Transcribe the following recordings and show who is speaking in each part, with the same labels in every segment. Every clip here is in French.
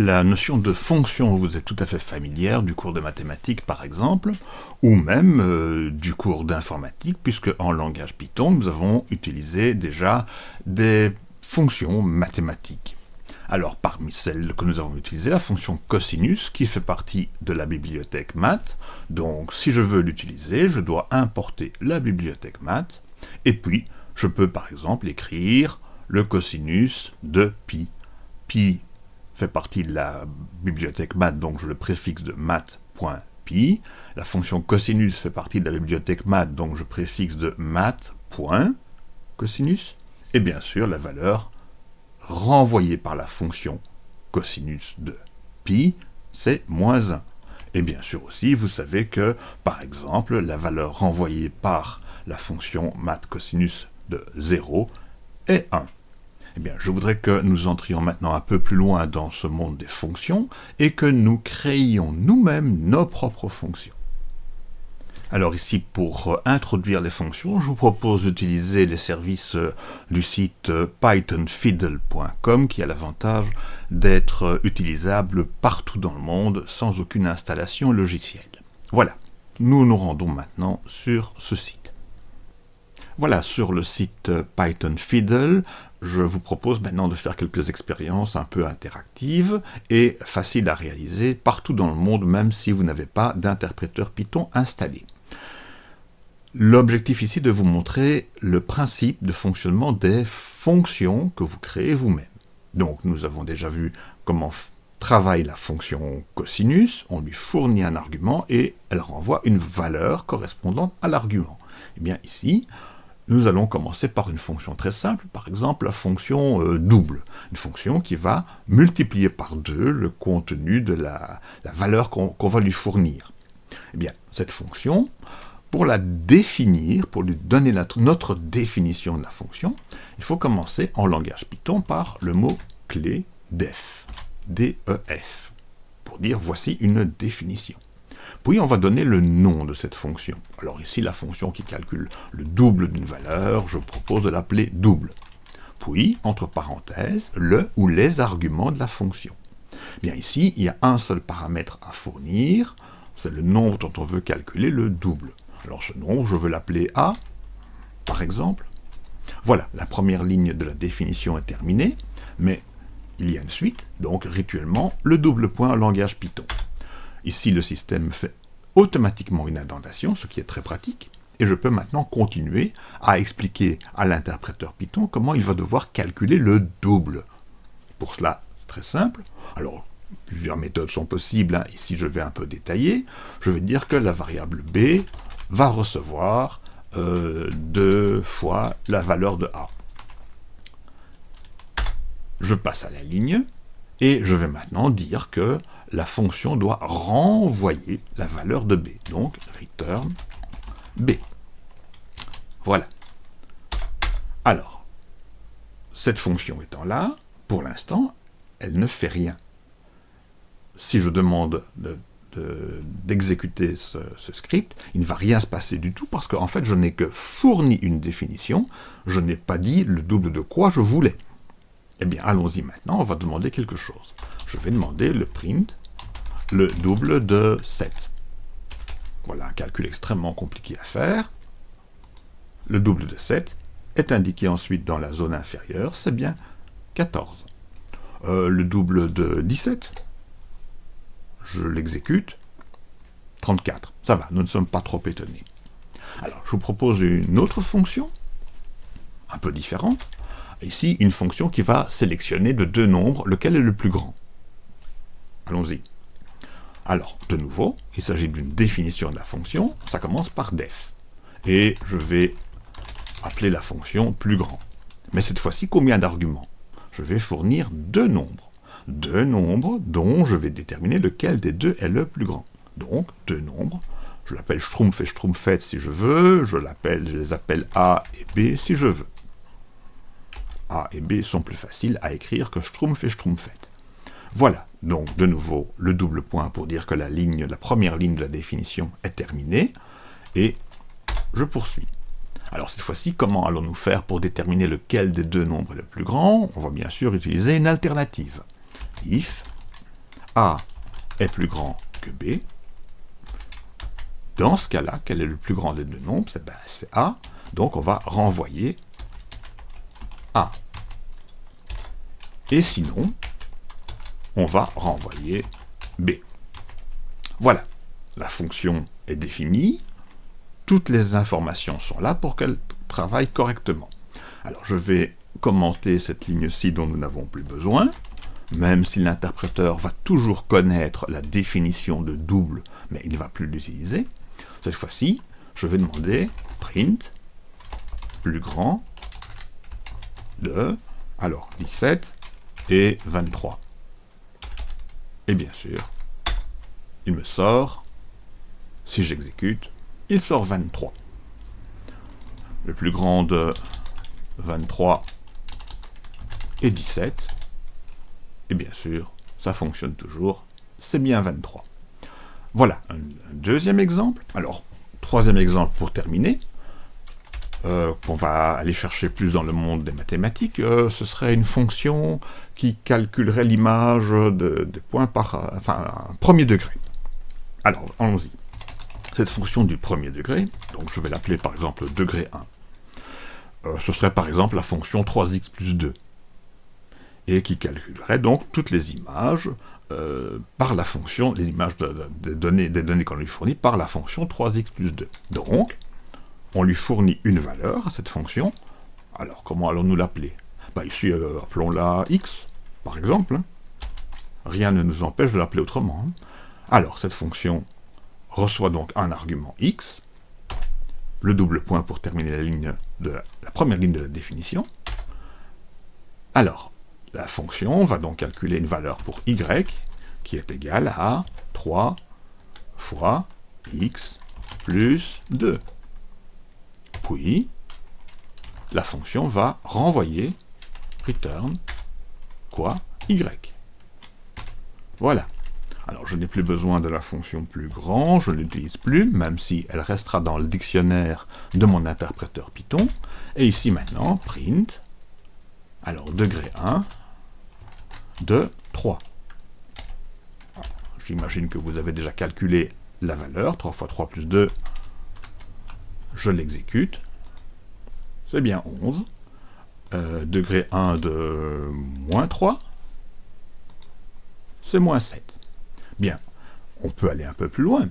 Speaker 1: La notion de fonction vous est tout à fait familière du cours de mathématiques par exemple, ou même euh, du cours d'informatique, puisque en langage Python, nous avons utilisé déjà des fonctions mathématiques. Alors parmi celles que nous avons utilisées, la fonction cosinus, qui fait partie de la bibliothèque math, donc si je veux l'utiliser, je dois importer la bibliothèque math, et puis je peux par exemple écrire le cosinus de pi. Pi partie de la bibliothèque math, donc je le préfixe de math.pi. La fonction cosinus fait partie de la bibliothèque math, donc je préfixe de math.cosinus. Et bien sûr, la valeur renvoyée par la fonction cosinus de pi, c'est moins 1. Et bien sûr aussi, vous savez que, par exemple, la valeur renvoyée par la fonction math cosinus de 0 est 1. Eh je voudrais que nous entrions maintenant un peu plus loin dans ce monde des fonctions et que nous créions nous-mêmes nos propres fonctions. Alors ici, pour euh, introduire les fonctions, je vous propose d'utiliser les services euh, du site euh, pythonfiddle.com qui a l'avantage d'être utilisable partout dans le monde sans aucune installation logicielle. Voilà, nous nous rendons maintenant sur ce site. Voilà, sur le site pythonfiddle, je vous propose maintenant de faire quelques expériences un peu interactives et faciles à réaliser partout dans le monde, même si vous n'avez pas d'interpréteur Python installé. L'objectif ici est de vous montrer le principe de fonctionnement des fonctions que vous créez vous-même. Donc nous avons déjà vu comment travaille la fonction cosinus, on lui fournit un argument et elle renvoie une valeur correspondante à l'argument. Et eh bien ici, nous allons commencer par une fonction très simple, par exemple la fonction euh, double, une fonction qui va multiplier par deux le contenu de la, valeur qu'on va lui fournir. Eh bien, cette fonction, pour la définir, pour lui donner notre, notre définition de la fonction, il faut commencer en langage Python par le mot clé def, D-E-F, pour dire voici une définition. Puis on va donner le nom de cette fonction. Alors ici, la fonction qui calcule le double d'une valeur, je propose de l'appeler double. Puis, entre parenthèses, le ou les arguments de la fonction. Bien ici, il y a un seul paramètre à fournir, c'est le nombre dont on veut calculer le double. Alors ce nombre, je veux l'appeler A, par exemple. Voilà, la première ligne de la définition est terminée, mais il y a une suite, donc rituellement, le double point langage Python. Ici, le système fait automatiquement une indentation, ce qui est très pratique, et je peux maintenant continuer à expliquer à l'interpréteur Python comment il va devoir calculer le double. Pour cela, c'est très simple. Alors, plusieurs méthodes sont possibles, hein. ici je vais un peu détailler. Je vais dire que la variable b va recevoir euh, deux fois la valeur de a. Je passe à la ligne, et je vais maintenant dire que la fonction doit renvoyer la valeur de b. Donc, return b. Voilà. Alors, cette fonction étant là, pour l'instant, elle ne fait rien. Si je demande d'exécuter ce, script, il ne va rien se passer du tout, parce qu'en fait, je n'ai que fourni une définition, je n'ai pas dit le double de quoi je voulais. Eh bien, allons-y maintenant, on va demander quelque chose. Je vais demander le print le double de 7. Voilà un calcul extrêmement compliqué à faire. Le double de 7 est indiqué ensuite dans la zone inférieure, c'est bien 14. Euh, le double de 17, je l'exécute, 34. Ça va, nous ne sommes pas trop étonnés. Alors, je vous propose une autre fonction, un peu différente. Ici, une fonction qui va sélectionner de deux nombres lequel est le plus grand. Allons-y. Alors, de nouveau, il s'agit d'une définition de la fonction, ça commence par def. Et je vais appeler la fonction plus grand. Mais cette fois-ci, combien d'arguments? Je vais fournir deux nombres. Deux nombres dont je vais déterminer lequel des deux est le plus grand. Donc, deux nombres. Je l'appelle Schtroumpf et Schtroumpfette si je veux. Je, je les appelle A et B si je veux. A et B sont plus faciles à écrire que Schtroumpf et Schtroumpfette. Voilà, donc de nouveau le double point pour dire que la, première ligne de la définition est terminée, et je poursuis. Alors cette fois-ci, comment allons-nous faire pour déterminer lequel des deux nombres est le plus grand? On va bien sûr utiliser une alternative. If A est plus grand que B, dans ce cas-là, quel est le plus grand des deux nombres? Ben, C'est A, donc on va renvoyer Et sinon, on va renvoyer B. Voilà, la fonction est définie, toutes les informations sont là pour qu'elle travaille correctement. Alors je vais commenter cette ligne-ci dont nous n'avons plus besoin, même si l'interpréteur va toujours connaître la définition de double, mais il ne va plus l'utiliser. Cette fois-ci, je vais demander print plus grand de, alors 17 et 23. Et bien sûr, il me sort, si j'exécute, il sort 23. Le plus grand de 23 et 17. Et bien sûr, ça fonctionne toujours, c'est bien 23. Voilà, un, deuxième exemple. Alors, troisième exemple pour terminer, euh, qu'on va aller chercher plus dans le monde des mathématiques, euh, ce serait une fonction qui calculerait l'image de, points par... enfin, un premier degré. Alors, allons-y. Cette fonction du premier degré, donc je vais l'appeler par exemple degré 1, euh, ce serait par exemple la fonction 3x plus 2, et qui calculerait donc toutes les images par la fonction, les images des données qu'on lui fournit par la fonction 3x plus 2. Donc, on lui fournit une valeur à cette fonction. Alors, comment allons-nous l'appeler? Bah, Ici, euh, appelons-la x, par exemple. Hein. Rien ne nous empêche de l'appeler autrement. Hein. Alors, cette fonction reçoit donc un argument x, le double point pour terminer la, la première ligne de la définition. Alors, la fonction va donc calculer une valeur pour y qui est égale à 3 fois x plus 2. Puis, la fonction va renvoyer return quoi? Y. Voilà. Alors, je n'ai plus besoin de la fonction plus grand, je ne l'utilise plus, même si elle restera dans le dictionnaire de mon interpréteur Python. Et ici maintenant, print, alors degré 1, de 3. J'imagine que vous avez déjà calculé la valeur, 3 fois 3 plus 2, je l'exécute, c'est bien 11. Euh, degré 1 de moins 3, c'est moins 7. Bien, on peut aller un peu plus loin.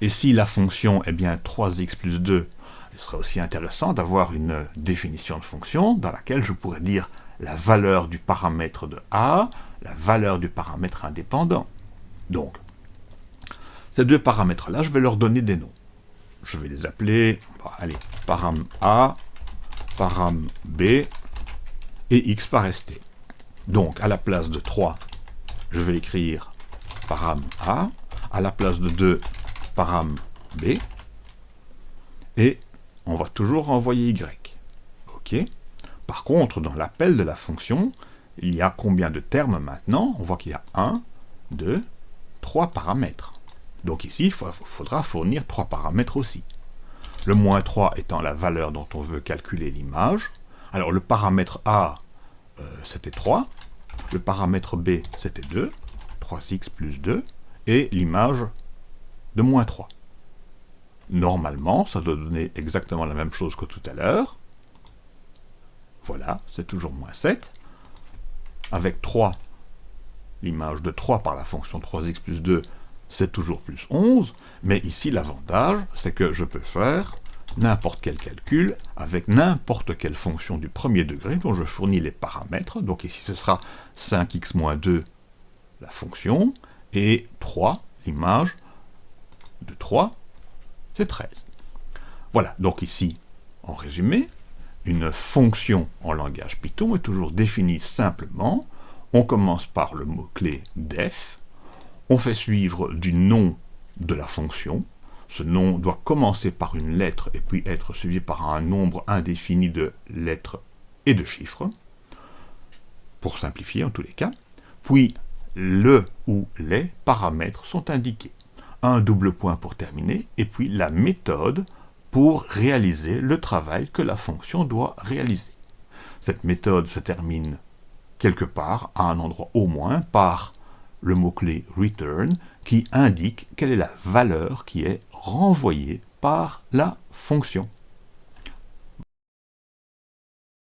Speaker 1: Et si la fonction est bien 3x plus 2, il serait aussi intéressant d'avoir une définition de fonction dans laquelle je pourrais dire la valeur du paramètre de A, la valeur du paramètre indépendant. Donc, ces deux paramètres-là, je vais leur donner des noms. Je vais les appeler, allez, param A, param B, et x par st. Donc, à la place de 3, je vais écrire param A, à la place de 2, param B, et on va toujours renvoyer y. OK par contre, dans l'appel de la fonction, il y a combien de termes maintenant? On voit qu'il y a 1, 2, 3 paramètres. Donc ici, il faudra fournir 3 paramètres aussi. Le moins 3 étant la valeur dont on veut calculer l'image. Alors le paramètre A, euh, c'était 3. Le paramètre B, c'était 2. 3x plus 2. Et l'image de moins 3. Normalement, ça doit donner exactement la même chose que tout à l'heure. Voilà, c'est toujours moins 7. Avec 3, l'image de 3 par la fonction 3x plus 2, c'est toujours plus 11. Mais ici, l'avantage, c'est que je peux faire n'importe quel calcul avec n'importe quelle fonction du premier degré dont je fournis les paramètres. Donc ici, ce sera 5x moins 2, la fonction, et 3, l'image de 3, c'est 13. Voilà, donc ici, en résumé, une fonction en langage Python est toujours définie simplement. On commence par le mot-clé def, on fait suivre du nom de la fonction. Ce nom doit commencer par une lettre et puis être suivi par un nombre indéfini de lettres et de chiffres, pour simplifier en tous les cas. Puis le ou les paramètres sont indiqués. Un double point pour terminer, et puis la méthode pour réaliser le travail que la fonction doit réaliser. Cette méthode se termine quelque part, à un endroit au moins, par le mot-clé return qui indique quelle est la valeur qui est renvoyée par la fonction.